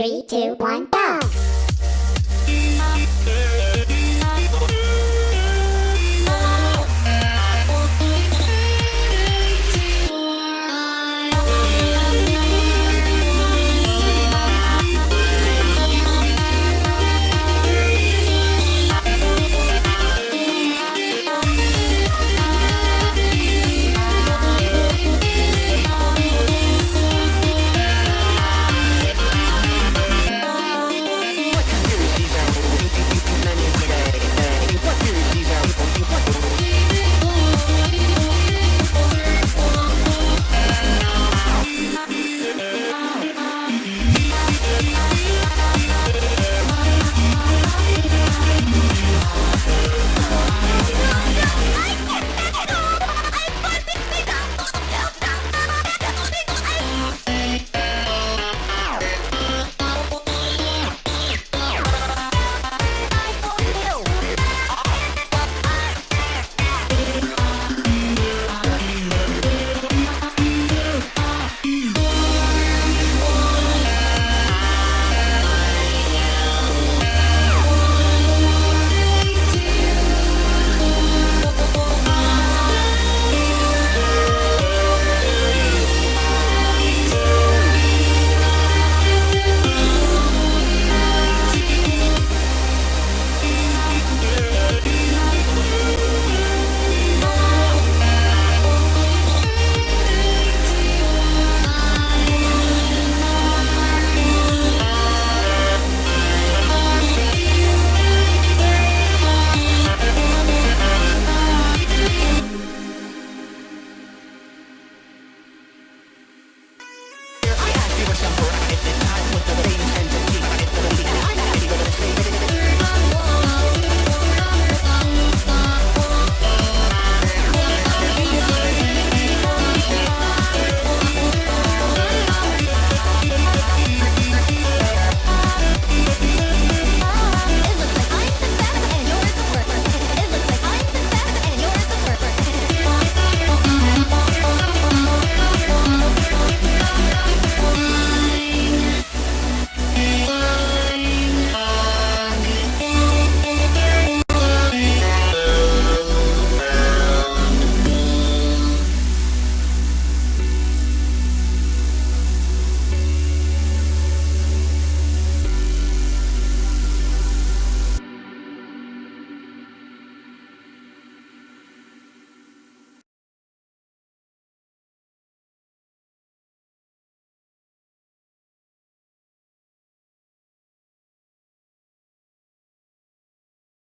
Three, two, one, go!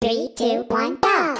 Three, two, one, go!